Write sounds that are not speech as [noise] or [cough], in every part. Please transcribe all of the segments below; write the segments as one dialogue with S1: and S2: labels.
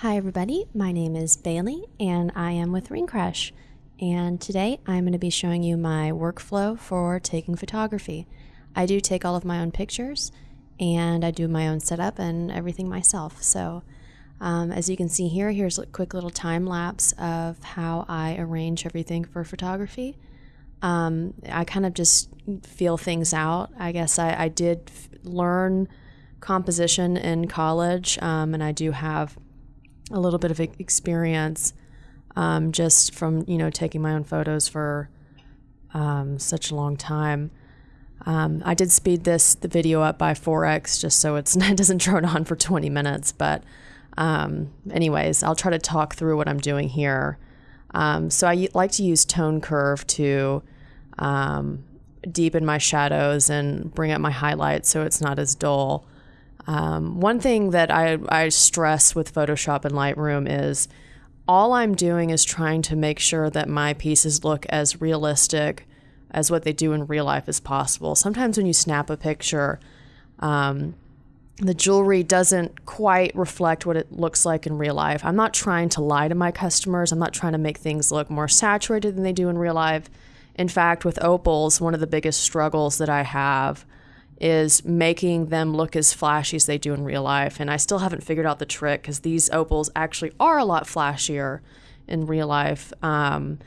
S1: Hi, everybody. My name is Bailey, and I am with Ring Crush. And today I'm going to be showing you my workflow for taking photography. I do take all of my own pictures, and I do my own setup and everything myself. So, um, as you can see here, here's a quick little time lapse of how I arrange everything for photography. Um, I kind of just feel things out. I guess I, I did learn composition in college, um, and I do have a little bit of experience um, just from you know taking my own photos for um, such a long time. Um, I did speed this the video up by 4x just so it [laughs] doesn't drone on for 20 minutes. But um, anyways, I'll try to talk through what I'm doing here. Um, so I like to use tone curve to um, deepen my shadows and bring up my highlights so it's not as dull. Um, one thing that I, I stress with Photoshop and Lightroom is all I'm doing is trying to make sure that my pieces look as realistic as what they do in real life as possible. Sometimes when you snap a picture, um, the jewelry doesn't quite reflect what it looks like in real life. I'm not trying to lie to my customers. I'm not trying to make things look more saturated than they do in real life. In fact, with opals, one of the biggest struggles that I have is making them look as flashy as they do in real life. And I still haven't figured out the trick because these opals actually are a lot flashier in real life um,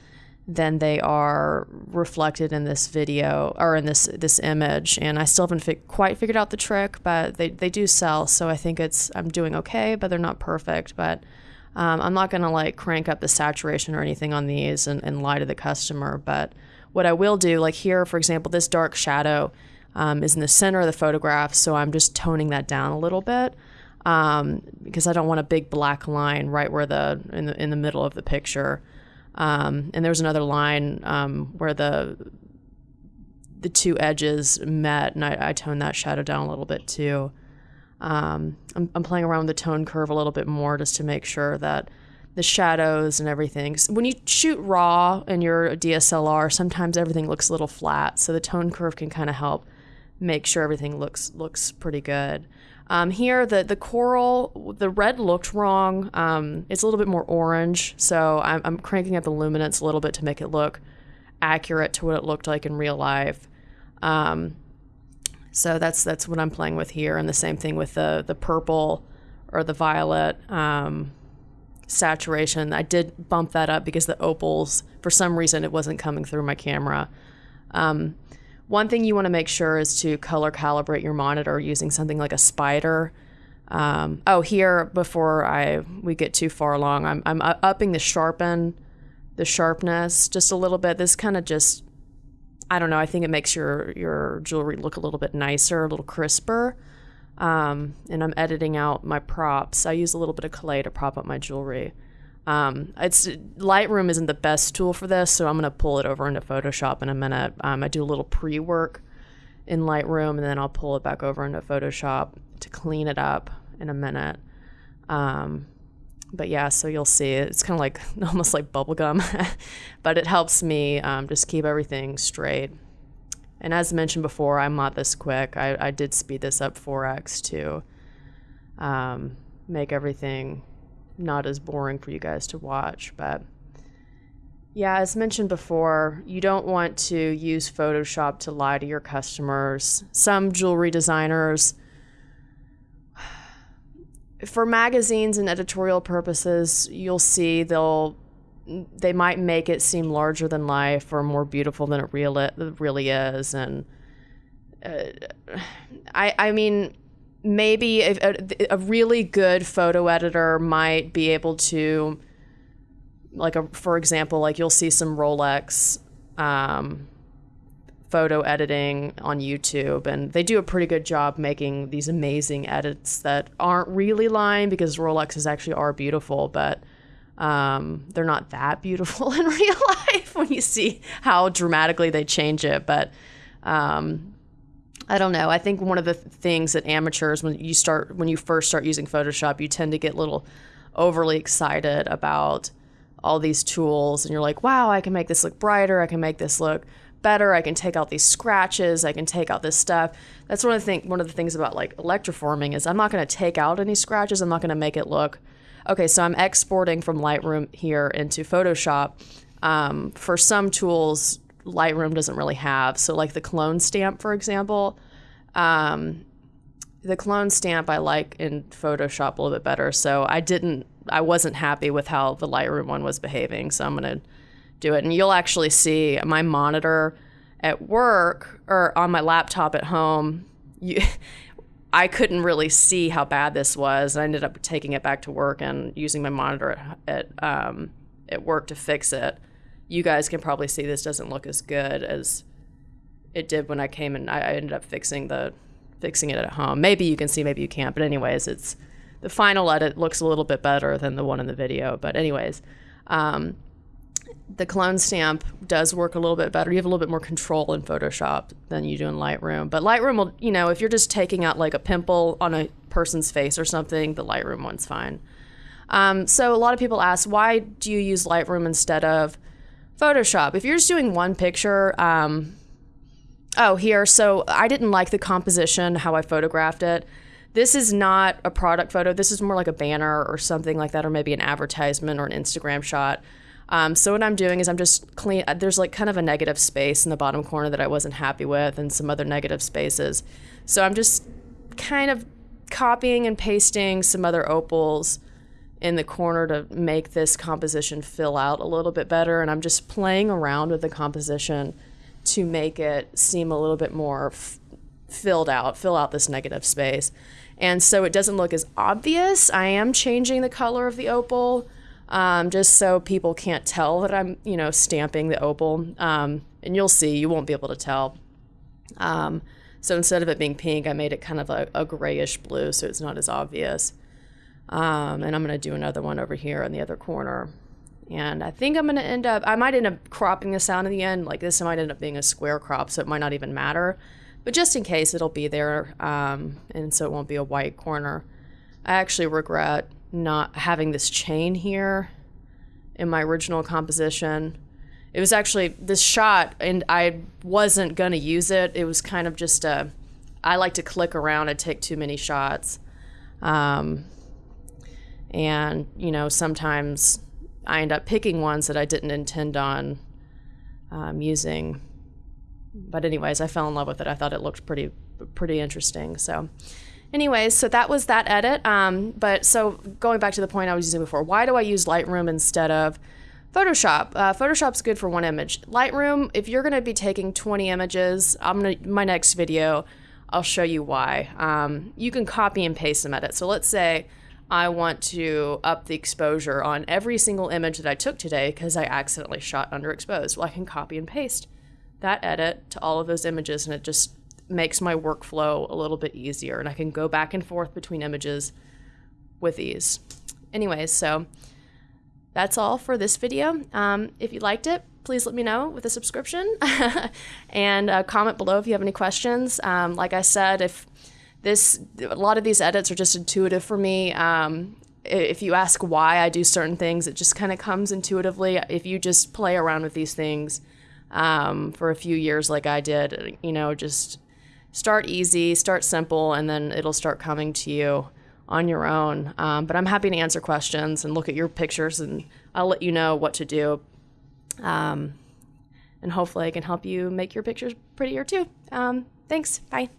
S1: than they are reflected in this video or in this this image. And I still haven't fi- quite figured out the trick, but they, they do sell. So I think it's I'm doing okay, but they're not perfect. But um, I'm not going to like crank up the saturation or anything on these and, and lie to the customer. But what I will do, like here, for example, this dark shadow um, is in the center of the photograph, so I'm just toning that down a little bit um, because I don't want a big black line right where the in the in the middle of the picture. Um, and there's another line um, where the the two edges met, and I, I toned that shadow down a little bit too. Um, I'm, I'm playing around with the tone curve a little bit more just to make sure that the shadows and everything. When you shoot raw in your DSLR, sometimes everything looks a little flat, so the tone curve can kind of help make sure everything looks looks pretty good. Um, here, the the coral, the red looked wrong. Um, it's a little bit more orange, so I'm, I'm, cranking up the luminance a little bit to make it look accurate to what it looked like in real life. Um, so that's that's what I'm playing with here, and the same thing with the the purple or the violet um, saturation. I did bump that up because the opals, for some reason, it wasn't coming through my camera. Um, one thing you want to make sure is to color calibrate your monitor using something like a Spyder. Um, oh, here before I we get too far along, I'm I'm upping the sharpen, the sharpness just a little bit. This kind of just, I don't know. I think it makes your your jewelry look a little bit nicer, a little crisper. Um, and I'm editing out my props. I use a little bit of clay to prop up my jewelry. Um, it's Lightroom isn't the best tool for this, so I'm going to pull it over into Photoshop in a minute. Um, I do a little pre-work in Lightroom, and then I'll pull it back over into Photoshop to clean it up in a minute. Um, but yeah, so you'll see it's kind of like [laughs] almost like bubblegum, [laughs] but it helps me um, just keep everything straight. And as mentioned before, I'm not this quick. I, I did speed this up 4x to um, make everything not as boring for you guys to watch. But yeah, as mentioned before, you don't want to use Photoshop to lie to your customers. Some jewelry designers, [sighs] for magazines and editorial purposes, you'll see they'll they might make it seem larger than life or more beautiful than it really really is and uh, [sighs] I I mean maybe a, a, really good photo editor might be able to like a, for example like you'll see some rolex um, photo editing on youtube and they do a pretty good job making these amazing edits that aren't really lying because rolexes actually are beautiful but um, they're not that beautiful [laughs] in real life when you see how dramatically they change it but um, I don't know. I think one of the things that amateurs, when you start, when you first start using Photoshop, you tend to get a little overly excited about all these tools, and you're like, "Wow, I can make this look brighter. I can make this look better. I can take out these scratches. I can take out this stuff." That's one of the thing. One of the things about like electroforming is I'm not going to take out any scratches. I'm not going to make it look Okay, so I'm exporting from Lightroom here into Photoshop. Um, for some tools, Lightroom doesn't really have. So, like the clone stamp, for example, um, the clone stamp I like in Photoshop a little bit better. So I didn't, I wasn't happy with how the Lightroom one was behaving. So I'm gonna do it, and you'll actually see my monitor at work or on my laptop at home. You, [laughs] I couldn't really see how bad this was. I ended up taking it back to work and using my monitor at at, um, at work to fix it. You guys can probably see this doesn't look as good as it did when I came and I, ended up fixing the fixing it at home. Maybe you can see, maybe you can't. But anyways, it's the final edit looks a little bit better than the one in the video. But anyways, um, the clone stamp does work a little bit better. You have a little bit more control in Photoshop than you do in Lightroom. But Lightroom will, you know, if you're just taking out like a pimple on a person's face or something, the Lightroom one's fine. Um, so a lot of people ask, why do you use Lightroom instead of Photoshop? If you're just doing one picture, um, oh, here, so I didn't like the composition, how I photographed it. This is not a product photo. This is more like a banner or something like that, or maybe an advertisement or an Instagram shot. Um, so what I'm doing is I'm just clean. uh, There's like kind of a negative space in the bottom corner that I wasn't happy with, and some other negative spaces. So I'm just kind of copying and pasting some other opals in the corner to make this composition fill out a little bit better. And I'm just playing around with the composition to make it seem a little bit more filled out, fill out this negative space. And so it doesn't look as obvious. I am changing the color of the opal um, just so people can't tell that I'm, you know, stamping the opal. Um, and you'll see, you won't be able to tell. Um, so instead of it being pink, I made it kind of a, a grayish blue so it's not as obvious. Um, and I'm going to do another one over here in the other corner. And I think I'm going to end up, I might end up cropping this out in the end. Like this might end up being a square crop, so it might not even matter. But just in case, it'll be there. Um, and so it won't be a white corner. I actually regret not having this chain here in my original composition. It was actually this shot, and I wasn't going to use it. It was kind of just a, I like to click around and take too many shots. Um, and, you know, sometimes I end up picking ones that I didn't intend on um, using. But anyways, I fell in love with it. I thought it looked pretty pretty interesting. So, anyways, so that was that edit. Um, but so going back to the point I was using before, why do I use Lightroom instead of Photoshop? Uh, Photoshop's good for one image. Lightroom, if you're going to be taking 20 images, I'm gonna my next video. I'll show you why. Um, you can copy and paste them edit. So let's say I want to up the exposure on every single image that I took today because I accidentally shot underexposed. Well, I can copy and paste that edit to all of those images and it just makes my workflow a little bit easier and I can go back and forth between images with ease. Anyways, so that's all for this video. Um, if you liked it, please let me know with a subscription [laughs] and uh, comment below if you have any questions. Um, like I said, if this a lot of these edits are just intuitive for me. Um, if you ask why I do certain things, it just kind of comes intuitively. If you just play around with these things um, for a few years, like I did, you know, just start easy, start simple, and then it'll start coming to you on your own. Um, but I'm happy to answer questions and look at your pictures, and I'll let you know what to do. Um, and hopefully, I can help you make your pictures prettier too. Um, thanks. Bye.